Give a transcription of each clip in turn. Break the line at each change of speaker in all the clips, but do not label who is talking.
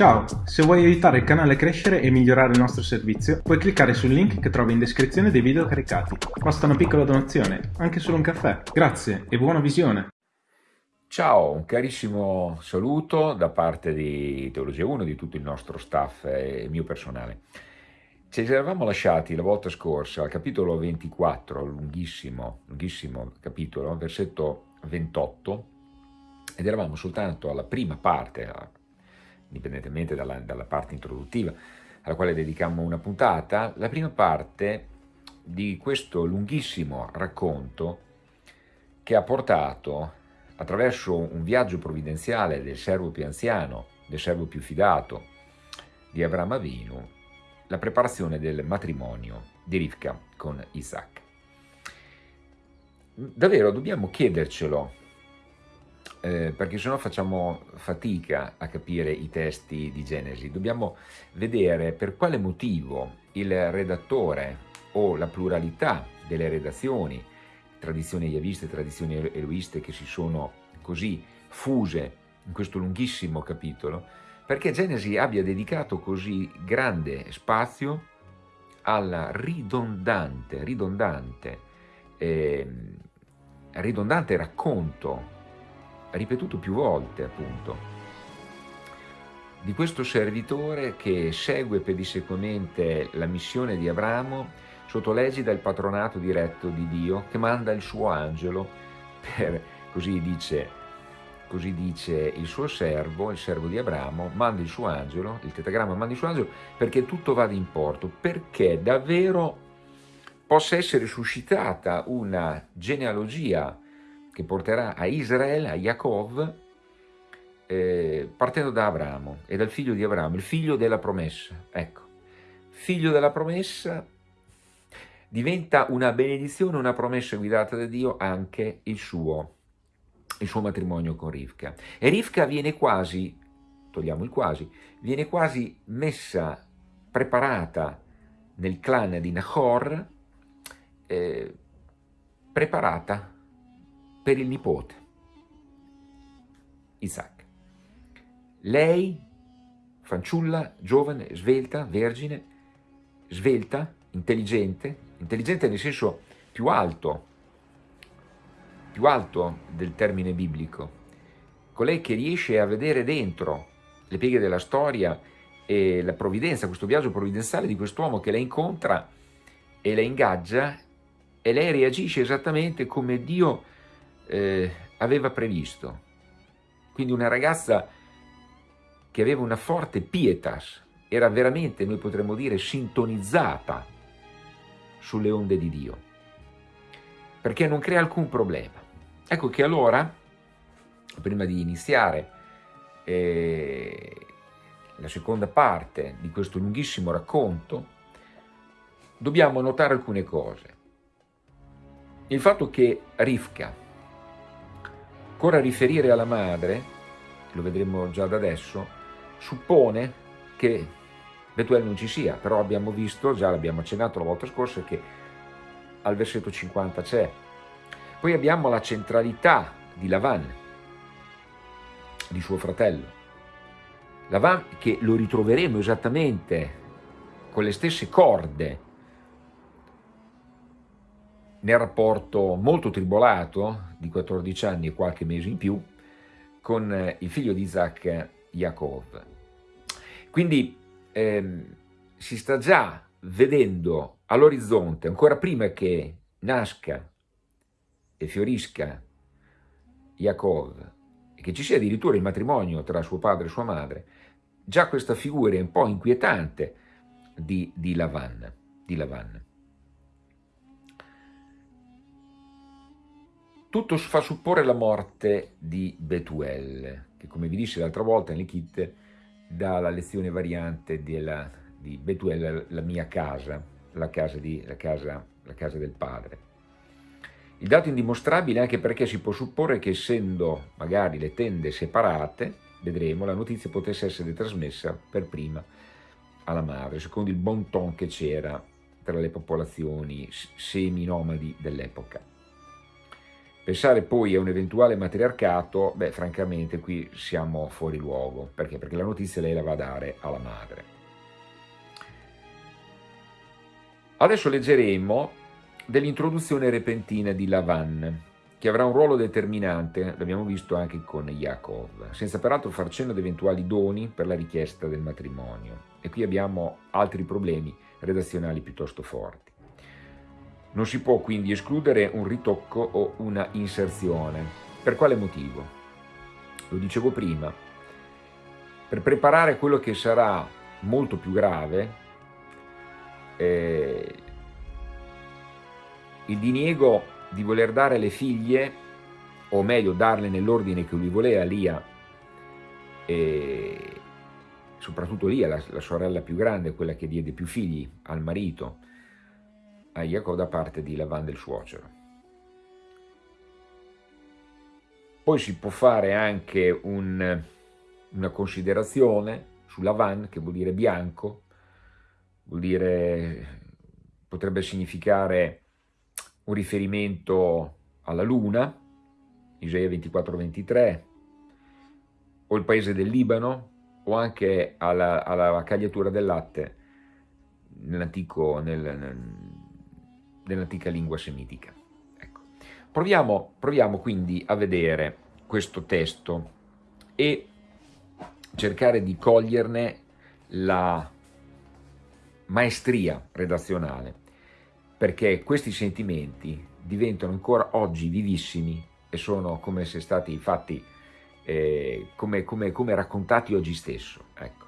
Ciao, se vuoi aiutare il canale a crescere e migliorare il nostro servizio, puoi cliccare sul link che trovi in descrizione dei video caricati. Basta una piccola donazione, anche solo un caffè. Grazie e buona visione!
Ciao, un carissimo saluto da parte di Teologia 1, di tutto il nostro staff e mio personale. Ci eravamo lasciati la volta scorsa al capitolo 24, lunghissimo, lunghissimo capitolo, versetto 28, ed eravamo soltanto alla prima parte, indipendentemente dalla, dalla parte introduttiva, alla quale dedicammo una puntata, la prima parte di questo lunghissimo racconto che ha portato attraverso un viaggio provvidenziale del servo più anziano, del servo più fidato di Abramo Avinu, la preparazione del matrimonio di Rivka con Isaac. Davvero dobbiamo chiedercelo eh, perché sennò facciamo fatica a capire i testi di Genesi. Dobbiamo vedere per quale motivo il redattore o la pluralità delle redazioni, tradizioni yaviste tradizioni eloiste che si sono così fuse in questo lunghissimo capitolo, perché Genesi abbia dedicato così grande spazio al ridondante, ridondante, eh, ridondante racconto ripetuto più volte appunto, di questo servitore che segue pedissequamente la missione di Abramo sotto l'egida del patronato diretto di Dio che manda il suo angelo per, così dice, così dice il suo servo, il servo di Abramo, manda il suo angelo, il tetagramma manda il suo angelo perché tutto vada in porto, perché davvero possa essere suscitata una genealogia che porterà a Israele, a Yaakov, eh, partendo da Abramo e dal figlio di Abramo, il figlio della promessa. Ecco, figlio della promessa diventa una benedizione, una promessa guidata da Dio anche il suo, il suo matrimonio con Rivka. E Rivka viene quasi, togliamo il quasi, viene quasi messa, preparata nel clan di Nahor, eh, preparata per il nipote, Isaac. Lei, fanciulla, giovane, svelta, vergine, svelta, intelligente, intelligente nel senso più alto, più alto del termine biblico, colei che riesce a vedere dentro le pieghe della storia e la provvidenza, questo viaggio provvidenziale di quest'uomo che la incontra e la ingaggia e lei reagisce esattamente come Dio eh, aveva previsto. Quindi una ragazza che aveva una forte pietas, era veramente, noi potremmo dire, sintonizzata sulle onde di Dio, perché non crea alcun problema. Ecco che allora, prima di iniziare eh, la seconda parte di questo lunghissimo racconto, dobbiamo notare alcune cose. Il fatto che Rivka, Ancora riferire alla madre, lo vedremo già da adesso, suppone che Betuel non ci sia, però abbiamo visto, già l'abbiamo accennato la volta scorsa, che al versetto 50 c'è. Poi abbiamo la centralità di Lavan, di suo fratello. Lavan che lo ritroveremo esattamente con le stesse corde nel rapporto molto tribolato di 14 anni e qualche mese in più con eh, il figlio di Isaac, Yaakov. Quindi ehm, si sta già vedendo all'orizzonte, ancora prima che nasca e fiorisca Yaakov, e che ci sia addirittura il matrimonio tra suo padre e sua madre, già questa figura è un po' inquietante di, di Lavan. Di Lavan. Tutto fa supporre la morte di Betuel, che come vi dissi l'altra volta in Likit dà la lezione variante della, di Betuel, la mia casa, la casa, di, la, casa, la casa del padre. Il dato indimostrabile anche perché si può supporre che essendo magari le tende separate, vedremo, la notizia potesse essere trasmessa per prima alla madre, secondo il bon ton che c'era tra le popolazioni semi-nomadi dell'epoca. Pensare poi a un eventuale matriarcato, beh, francamente qui siamo fuori luogo. Perché? Perché la notizia lei la va a dare alla madre. Adesso leggeremo dell'introduzione repentina di Lavan, che avrà un ruolo determinante, l'abbiamo visto anche con Yaakov, senza peraltro far cenno ad eventuali doni per la richiesta del matrimonio. E qui abbiamo altri problemi redazionali piuttosto forti. Non si può quindi escludere un ritocco o una inserzione. Per quale motivo? Lo dicevo prima, per preparare quello che sarà molto più grave, eh, il diniego di voler dare le figlie, o meglio darle nell'ordine che lui voleva, Lia, e soprattutto Lia, la, la sorella più grande, quella che diede più figli al marito, a Jacob da parte di Lavan del suocero. Poi si può fare anche un, una considerazione su Lavan, che vuol dire bianco, vuol dire, potrebbe significare un riferimento alla luna, Isaia 24-23, o il paese del Libano, o anche alla, alla cagliatura del latte nell'antico, nel, nel, dell'antica lingua semitica. Ecco. Proviamo, proviamo quindi a vedere questo testo e cercare di coglierne la maestria redazionale, perché questi sentimenti diventano ancora oggi vivissimi e sono come se stati fatti, eh, come, come, come, raccontati oggi stesso. Ecco.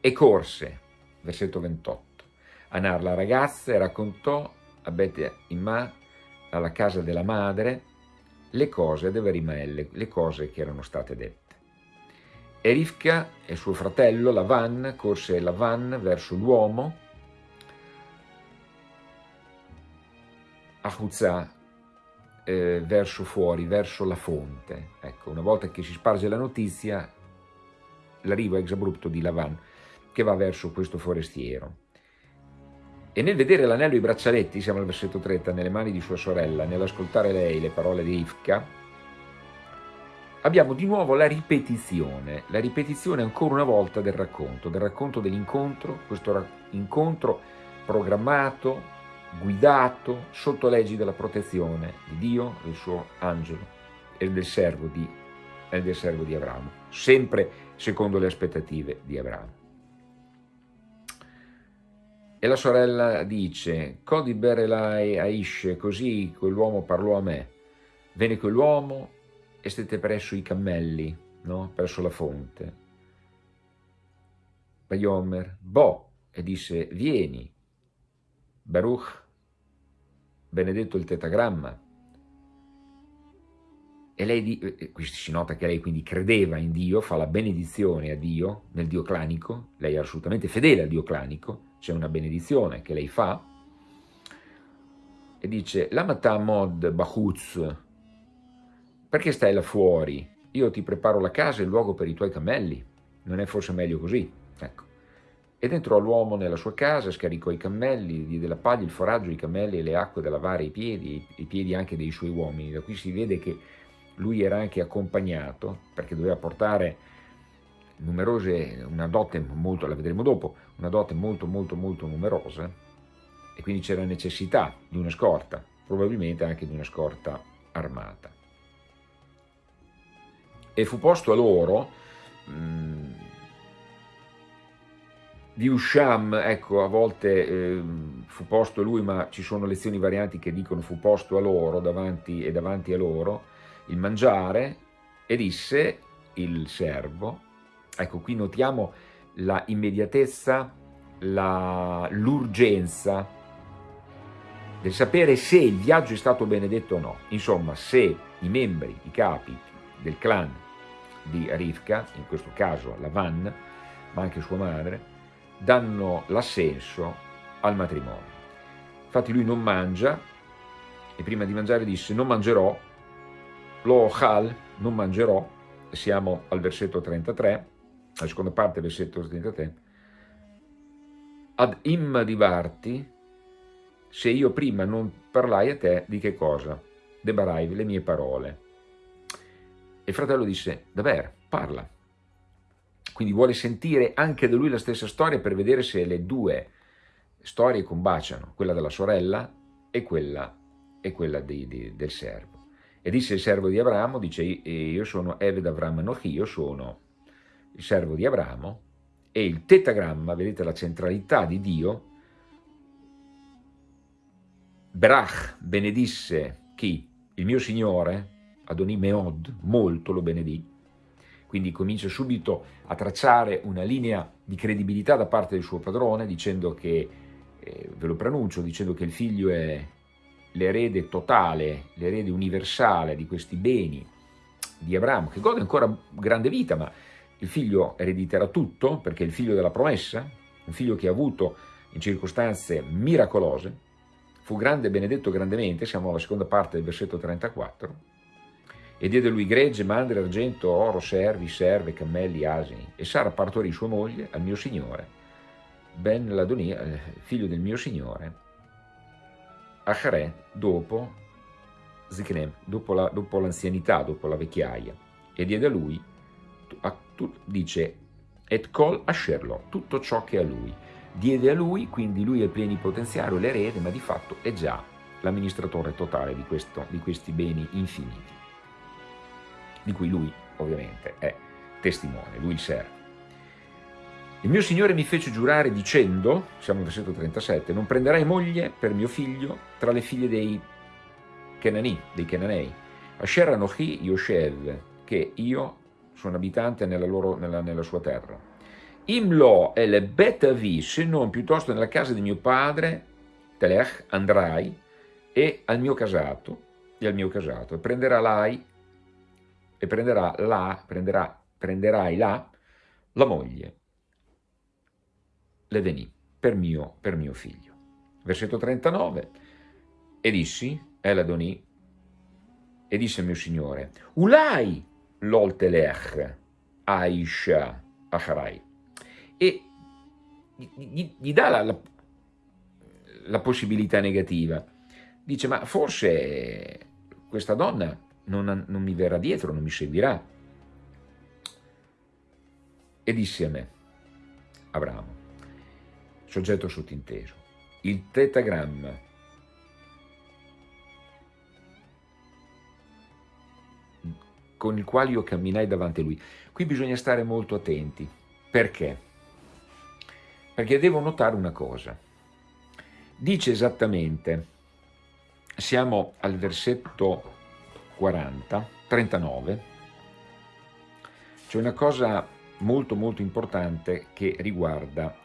E corse, versetto 28, Anar la ragazza e raccontò a Bet Imma, alla casa della madre, le cose dove rimelle, le cose che erano state dette. E Rivka e suo fratello Lavan, corse Lavan verso l'uomo, a Huzza, eh, verso fuori, verso la fonte. Ecco, una volta che si sparge la notizia, l'arrivo ex abrupto di Lavan, che va verso questo forestiero. E nel vedere l'anello e i braccialetti, siamo al versetto 30, nelle mani di sua sorella, nell'ascoltare lei le parole di Rivka, abbiamo di nuovo la ripetizione, la ripetizione ancora una volta del racconto, del racconto dell'incontro, questo incontro programmato, guidato, sotto leggi della protezione di Dio, del suo angelo e del servo di, del servo di Abramo, sempre secondo le aspettative di Abramo. E la sorella dice, Codi berelai Aish, così quell'uomo parlò a me. Venne quell'uomo e stette presso i cammelli, no? presso la fonte. Bayomer, Bo, e disse, vieni. Baruch, benedetto il tetagramma. E lei, qui si nota che lei quindi credeva in Dio, fa la benedizione a Dio, nel Dio clanico, lei è assolutamente fedele al Dio clanico, c'è una benedizione che lei fa, e dice, Lamata mod bahuz, perché stai là fuori? Io ti preparo la casa e il luogo per i tuoi cammelli, non è forse meglio così? Ecco. Ed entrò l'uomo nella sua casa, scaricò i cammelli, diede la paglia, il foraggio, i cammelli e le acque da lavare i piedi, i piedi anche dei suoi uomini. Da qui si vede che lui era anche accompagnato, perché doveva portare numerose, una dote molto, la vedremo dopo, una dote molto molto molto numerosa e quindi c'era necessità di una scorta, probabilmente anche di una scorta armata. E fu posto a loro, mh, mm, di Usham, ecco, a volte eh, fu posto lui, ma ci sono lezioni varianti che dicono fu posto a loro, davanti e davanti a loro, il mangiare, e disse il servo, Ecco, qui notiamo la immediatezza, l'urgenza del sapere se il viaggio è stato benedetto o no. Insomma, se i membri, i capi del clan di Rivka, in questo caso Lavan, ma anche sua madre, danno l'assenso al matrimonio. Infatti lui non mangia, e prima di mangiare disse non mangerò, lo ochal, non mangerò, siamo al versetto 33, la seconda parte, versetto 33, ad imma divarti, se io prima non parlai a te, di che cosa? Debarai, le mie parole. E il fratello disse, Daver, parla. Quindi vuole sentire anche da lui la stessa storia per vedere se le due storie combaciano, quella della sorella e quella, e quella di, di, del servo. E disse il servo di Abramo, dice io sono Eved Avram Nochi, io sono il servo di Abramo e il tetagramma, vedete la centralità di Dio, Brach benedisse chi? Il mio Signore, Adoni Meod, molto lo benedì, quindi comincia subito a tracciare una linea di credibilità da parte del suo padrone, dicendo che, eh, ve lo pronuncio, dicendo che il figlio è l'erede totale, l'erede universale di questi beni di Abramo, che gode ancora grande vita, ma il figlio erediterà tutto, perché è il figlio della promessa, un figlio che ha avuto in circostanze miracolose, fu grande e benedetto grandemente, siamo alla seconda parte del versetto 34, e diede lui gregge, mandre, argento, oro, servi, serve, cammelli, asini, e Sara partorì sua moglie al mio signore, Ben Ladonia, figlio del mio signore, Acharè dopo Ziknem, dopo, la, dopo l'anzianità, dopo la vecchiaia, e diede a lui, a, tu, dice, et col ascerlo, tutto ciò che è a lui. Diede a lui, quindi lui è il plenipotenziario, l'erede, ma di fatto è già l'amministratore totale di, questo, di questi beni infiniti, di cui lui ovviamente è testimone, lui il servo. Il mio Signore mi fece giurare dicendo, siamo nel versetto 37, non prenderai moglie per mio figlio tra le figlie dei Kenani, dei Kenanei, Asher Anochi Yoshev, che io sono abitante nella, loro, nella, nella sua terra. Imlo e le betavi, se non piuttosto nella casa di mio padre, Telech, andrai, e al mio casato, e al mio casato, e prenderà l'ai, e prenderà là, prenderà, prenderai là la moglie le venì per mio, per mio figlio. Versetto 39, e dissi, El Adonì, e disse mio Signore, Ulai l'oltelech Aisha Acharai, e gli, gli dà la, la, la possibilità negativa, dice, ma forse questa donna non, non mi verrà dietro, non mi seguirà. E disse a me, Abramo, soggetto sottinteso, il tetagramma con il quale io camminai davanti a lui. Qui bisogna stare molto attenti. Perché? Perché devo notare una cosa. Dice esattamente, siamo al versetto 40, 39, c'è una cosa molto molto importante che riguarda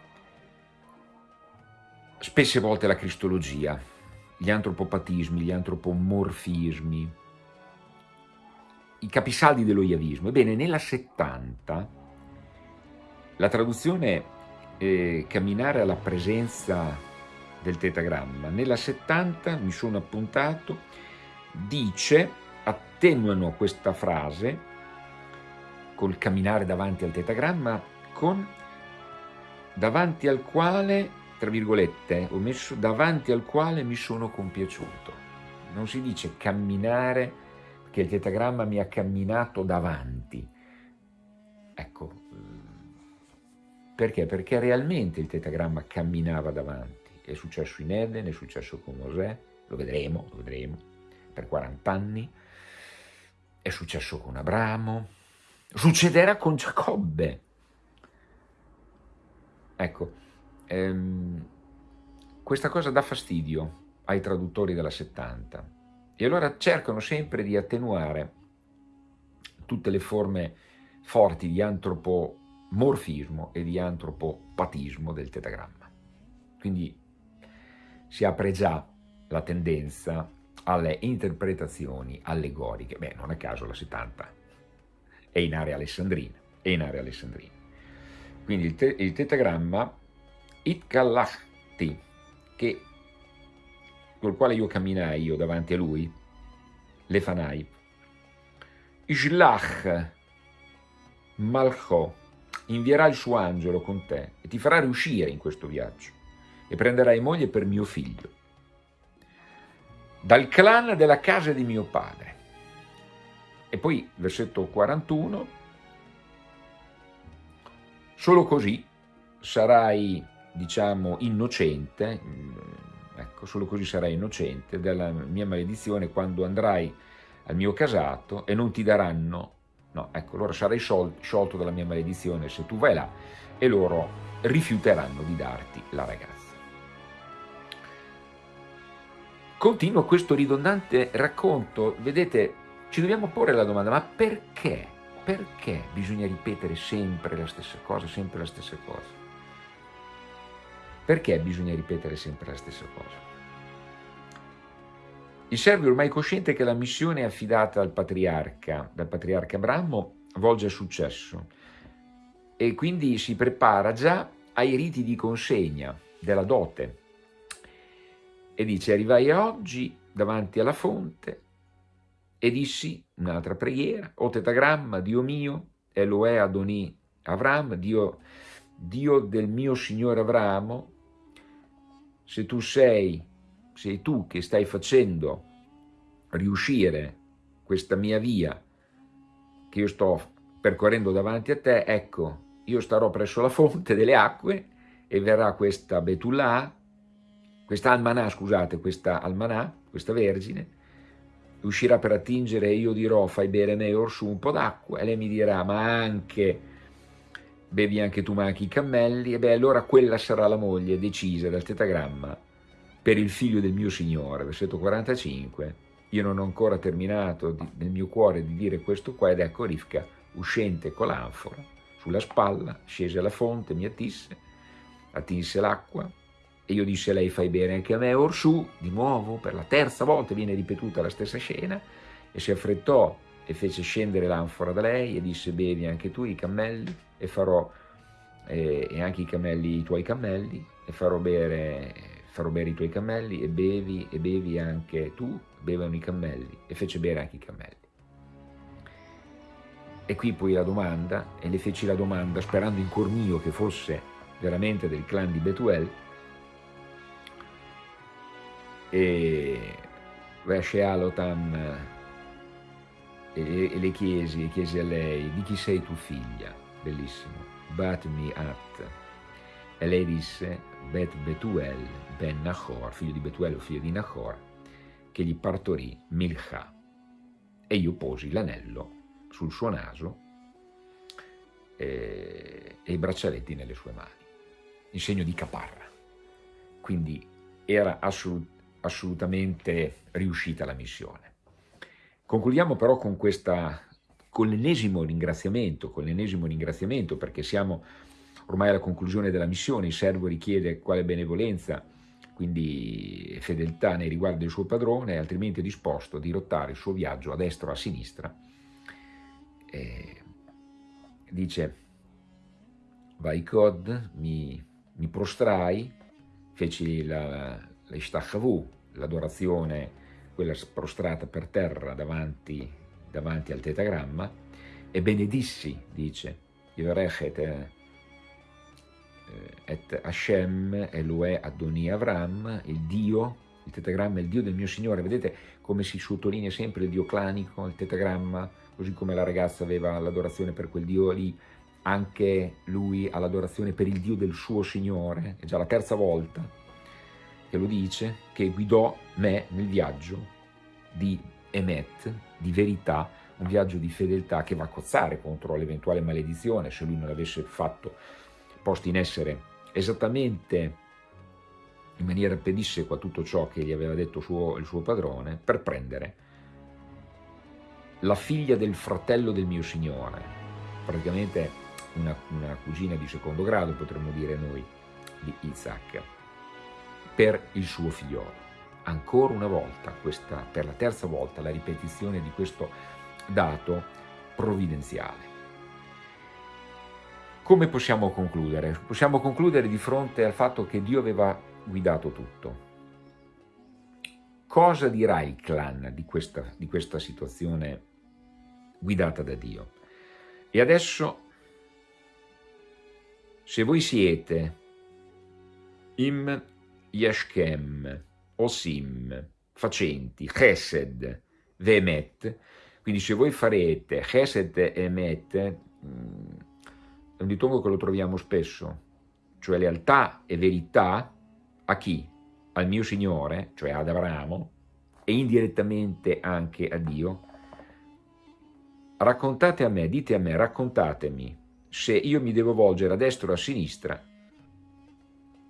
spesse volte la cristologia, gli antropopatismi, gli antropomorfismi, i capisaldi dello iavismo. Ebbene, nella 70 la traduzione eh, camminare alla presenza del tetagramma, nella 70 mi sono appuntato, dice, attenuano questa frase col camminare davanti al tetagramma con davanti al quale tra virgolette, ho messo davanti al quale mi sono compiaciuto. Non si dice camminare perché il tetagramma mi ha camminato davanti. Ecco, perché? Perché realmente il tetagramma camminava davanti. È successo in Eden, è successo con Mosè, lo vedremo, lo vedremo, per 40 anni. È successo con Abramo, succederà con Giacobbe. Ecco, ehm, questa cosa dà fastidio ai traduttori della 70 e allora cercano sempre di attenuare tutte le forme forti di antropomorfismo e di antropopatismo del tetagramma. Quindi si apre già la tendenza alle interpretazioni allegoriche. Beh, non a caso la 70 è in area alessandrina, è in area alessandrina. Quindi il, te il tetagramma Itkallachti, che, col quale io camminai io davanti a lui, Lefanai, Ishlach Malcho, invierà il suo angelo con te e ti farà riuscire in questo viaggio e prenderai moglie per mio figlio. dal clan della casa di mio padre. E poi versetto 41, solo così sarai, diciamo, innocente, mm, ecco, solo così sarai innocente della mia maledizione quando andrai al mio casato e non ti daranno, no, ecco, allora sarai sciolto dalla mia maledizione se tu vai là e loro rifiuteranno di darti la ragazza. Continua questo ridondante racconto, vedete, ci dobbiamo porre la domanda, ma perché? Perché bisogna ripetere sempre la stessa cosa, sempre la stessa cosa? Perché bisogna ripetere sempre la stessa cosa? Il servo è ormai cosciente che la missione affidata al patriarca, dal patriarca Abramo, volge a successo e quindi si prepara già ai riti di consegna della dote e dice arrivai oggi davanti alla fonte e dissi un'altra preghiera, o tetagramma, Dio mio, Eloè Adoni Avram, Dio, Dio del mio Signore Avramo, se tu sei, sei tu che stai facendo riuscire questa mia via che io sto percorrendo davanti a te, ecco, io starò presso la fonte delle acque e verrà questa Betullah, questa Almanà, scusate, questa Almanà, questa Vergine, uscirà per attingere e io dirò fai bere me orsù un po' d'acqua. E lei mi dirà ma anche bevi anche tu ma anche i cammelli e beh allora quella sarà la moglie decisa dal tetagramma per il figlio del mio Signore, versetto 45, io non ho ancora terminato di, nel mio cuore di dire questo qua ed ecco Rifka uscente con l'anfora sulla spalla, scese alla fonte, mi attisse, attinse l'acqua e io disse a lei fai bene anche a me, orsù, di nuovo, per la terza volta viene ripetuta la stessa scena e si affrettò e fece scendere l'anfora da lei e disse bevi anche tu i cammelli e farò eh, e anche i cammelli i tuoi cammelli e farò bere, farò bere i tuoi cammelli e bevi e bevi anche tu, bevano i cammelli e fece bere anche i cammelli. E qui poi la domanda, e le feci la domanda sperando in cuor mio che fosse veramente del clan di Betuel, e Vescealotam e, e le chiesi, e chiesi a lei, di chi sei tu figlia? Bellissimo, Batmi At. E lei disse, Bet Betuel ben Nahor, figlio di Betuel o figlio di Nahor, che gli partorì Milcha. E io posi l'anello sul suo naso e, e i braccialetti nelle sue mani, in segno di caparra. Quindi era assolut, assolutamente riuscita la missione. Concludiamo però con questa con l'ennesimo ringraziamento, con l'ennesimo ringraziamento perché siamo ormai alla conclusione della missione, il servo richiede quale benevolenza, quindi fedeltà nei riguardi del suo padrone, altrimenti è disposto a dirottare il suo viaggio a destra o a sinistra. Eh, dice Vaikod, mi, mi prostrai, feci la, la l'adorazione, quella prostrata per terra davanti, davanti al tetagramma, e benedissi, dice, Yivarechet eh, et Hashem Eloè Adoni Avram, il Dio, il tetagramma è il Dio del mio Signore, vedete come si sottolinea sempre il Dio clanico, il tetagramma, così come la ragazza aveva l'adorazione per quel Dio lì, anche lui ha l'adorazione per il Dio del suo Signore, è già la terza volta che lo dice, che guidò me nel viaggio di Emet, di verità, un viaggio di fedeltà che va a cozzare contro l'eventuale maledizione se lui non l'avesse fatto, posto in essere esattamente in maniera pedissequa tutto ciò che gli aveva detto suo, il suo padrone, per prendere la figlia del fratello del mio signore, praticamente una, una cugina di secondo grado, potremmo dire noi, di Isaac, per il suo figliolo. Ancora una volta, questa, per la terza volta, la ripetizione di questo dato provvidenziale. Come possiamo concludere? Possiamo concludere di fronte al fatto che Dio aveva guidato tutto. Cosa dirà il clan di questa, di questa situazione guidata da Dio. E adesso, se voi siete im yeshkem osim facenti, chesed, vemet, quindi se voi farete chesed e emet, mm, è un ditongo che lo troviamo spesso, cioè lealtà e verità a chi? Al mio Signore, cioè ad Abramo, e indirettamente anche a Dio, raccontate a me, dite a me, raccontatemi se io mi devo volgere a destra o a sinistra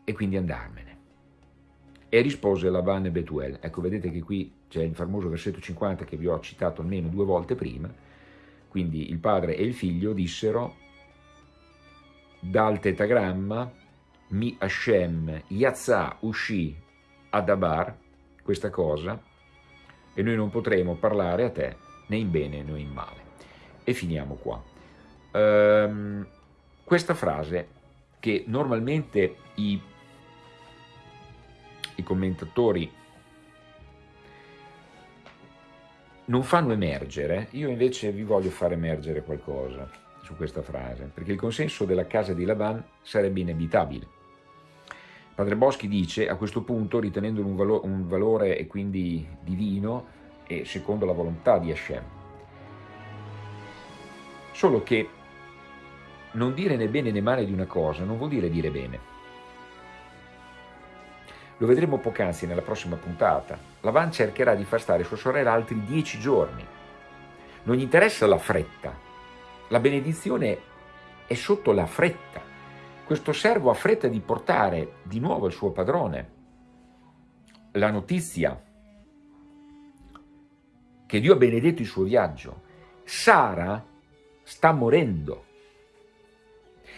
e quindi andarmene. E rispose Lavan e Betuel. Ecco, vedete che qui c'è il famoso versetto 50 che vi ho citato almeno due volte prima. Quindi il padre e il figlio dissero dal tetagramma mi Hashem Yazza uscì ad Abar questa cosa e noi non potremo parlare a te né in bene né in male. E finiamo qua. Um, questa frase che normalmente i, i commentatori non fanno emergere, io invece vi voglio far emergere qualcosa su questa frase, perché il consenso della casa di Laban sarebbe inevitabile. Padre Boschi dice, a questo punto, ritenendolo un, valo un valore e quindi divino e secondo la volontà di Hashem. Solo che non dire né bene né male di una cosa non vuol dire dire bene. Lo vedremo poc'anzi nella prossima puntata. Lavan cercherà di far stare sua sorella altri dieci giorni. Non gli interessa la fretta. La benedizione è sotto la fretta. Questo servo ha fretta di portare di nuovo al suo padrone la notizia che Dio ha benedetto il suo viaggio. Sara sta morendo.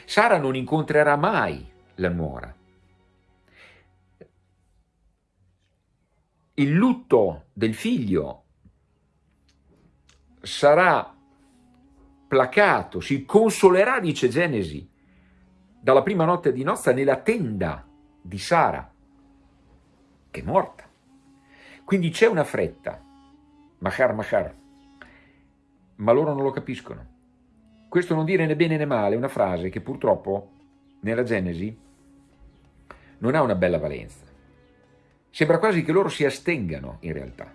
Sara non incontrerà mai la nuora. Il lutto del figlio sarà placato, si consolerà, dice Genesi, dalla prima notte di nozza nella tenda di Sara, che è morta. Quindi c'è una fretta, Mahar Mahar, ma loro non lo capiscono. Questo non dire né bene né male è una frase che purtroppo nella Genesi non ha una bella valenza. Sembra quasi che loro si astengano in realtà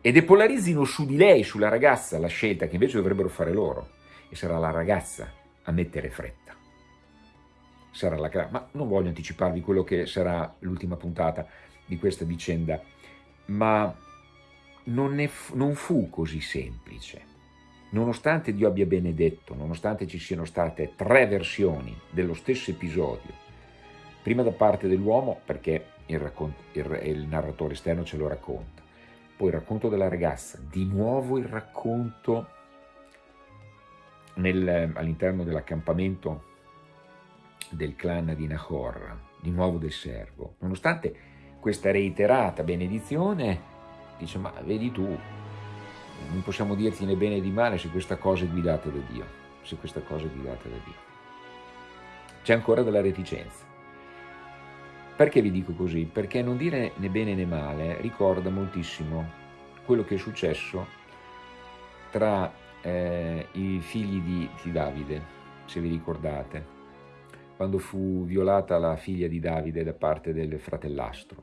e depolarizzino su di lei, sulla ragazza, la scelta che invece dovrebbero fare loro e sarà la ragazza a mettere fretta. Sarà la ma non voglio anticiparvi quello che sarà l'ultima puntata di questa vicenda, ma non, non fu così semplice. Nonostante Dio abbia benedetto, nonostante ci siano state tre versioni dello stesso episodio, prima da parte dell'uomo, perché il, il, il, narratore esterno ce lo racconta, poi il racconto della ragazza, di nuovo il racconto all'interno dell'accampamento del clan di Nahor, di nuovo del servo. Nonostante questa reiterata benedizione, dice ma vedi tu, non possiamo dirti né bene né male se questa cosa è guidata da Dio, se questa cosa è guidata da Dio. C'è ancora della reticenza. Perché vi dico così? Perché non dire né bene né male ricorda moltissimo quello che è successo tra eh, i figli di, di Davide, se vi ricordate, quando fu violata la figlia di Davide da parte del fratellastro.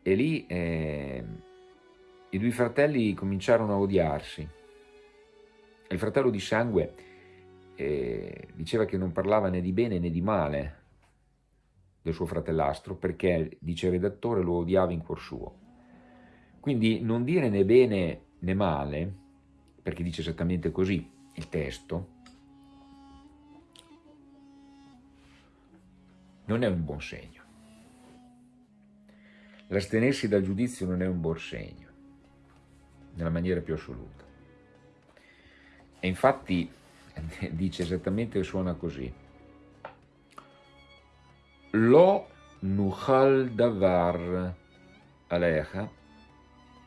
E lì eh, i due fratelli cominciarono a odiarsi. Il fratello di sangue eh, diceva che non parlava né di bene né di male del suo fratellastro perché, dice il redattore, lo odiava in cuor suo. Quindi non dire né bene né male, perché dice esattamente così il testo, non è un buon segno. L'astenersi dal giudizio non è un buon segno nella maniera più assoluta. E infatti dice esattamente, suona così. Lo nuchal davar alecha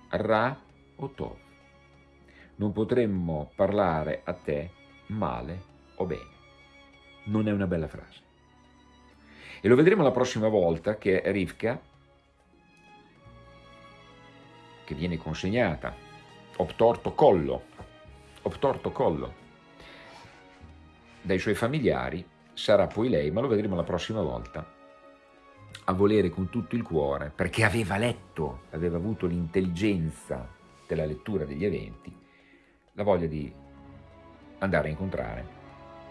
ra o tov. Non potremmo parlare a te male o bene. Non è una bella frase. E lo vedremo la prossima volta che Rivka, che viene consegnata obtorto collo, obtorto collo dai suoi familiari, sarà poi lei, ma lo vedremo la prossima volta, a volere con tutto il cuore, perché aveva letto, aveva avuto l'intelligenza della lettura degli eventi, la voglia di andare a incontrare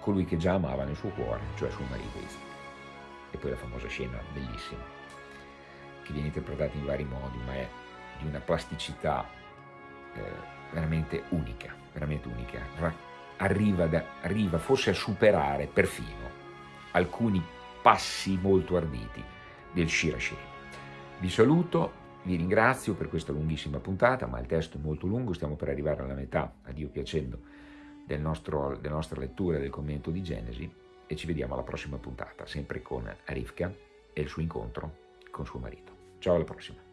colui che già amava nel suo cuore, cioè suo marito Isaac. E poi la famosa scena bellissima, che viene interpretata in vari modi, ma è di una plasticità eh, veramente unica, veramente unica. Arriva, da, arriva forse a superare perfino alcuni passi molto arditi del Shirashiri. Vi saluto, vi ringrazio per questa lunghissima puntata, ma il testo è molto lungo, stiamo per arrivare alla metà, a Dio piacendo, del nostro, della nostra lettura del commento di Genesi e ci vediamo alla prossima puntata, sempre con Rivka e il suo incontro con suo marito. Ciao alla prossima.